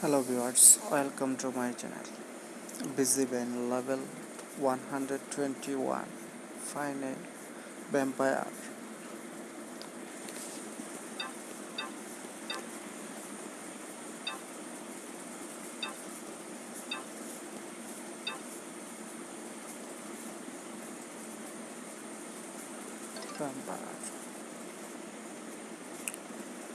hello viewers welcome to my channel. Busy band level 121 final vampire. Vampire.